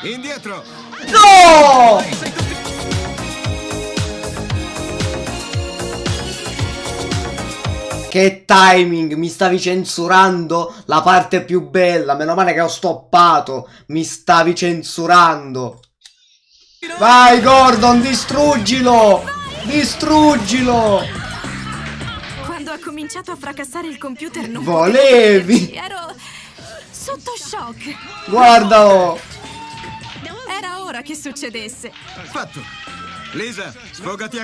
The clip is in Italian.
Indietro! No! Che timing, mi stavi censurando la parte più bella, meno male che ho stoppato, mi stavi censurando. Vai Gordon, distruggilo! Distruggilo! Quando ha cominciato a fracassare il computer non Volevi! Ero sotto shock. Guardalo! Era ora che succedesse. Fatto! Lisa, sfogati a